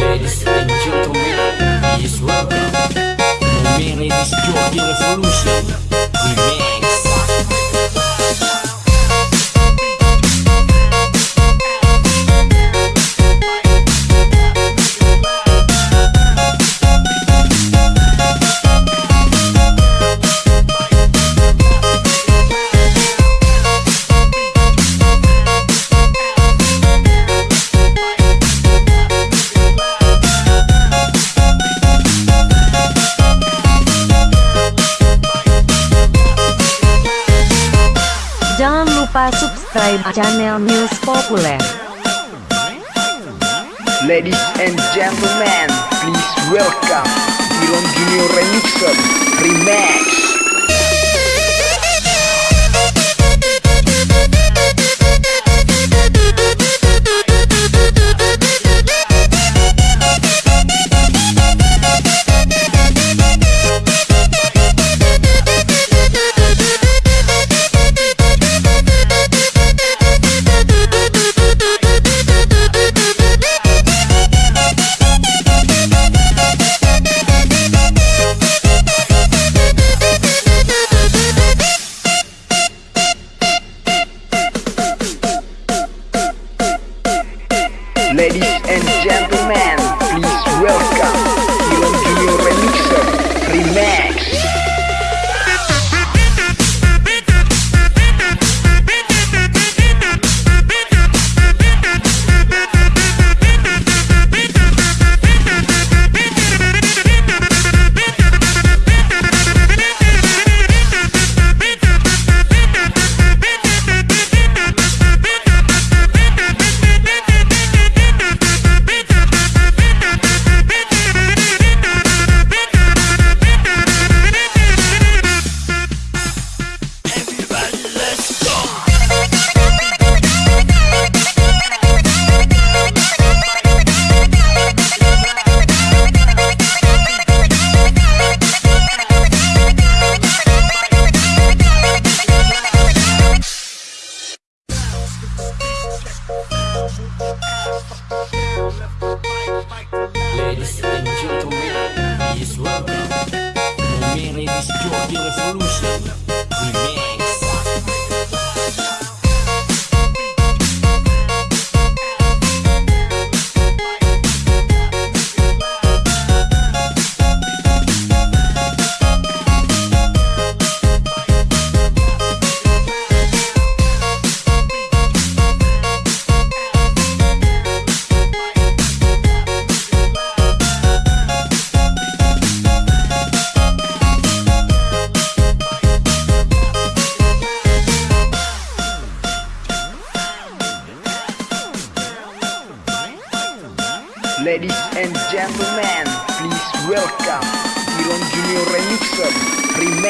Ladies and gentlemen, please welcome Disc Jockey Revolution lupa subscribe channel News Populer. Ladies and gentlemen, please welcome Iron Junior Remixer Remix. And gentlemen, please welcome Ladies and gentlemen, please welcome Mary Disc Jockey Revolution Ladies and gentlemen, please welcome Iron Junior Remixer Remix.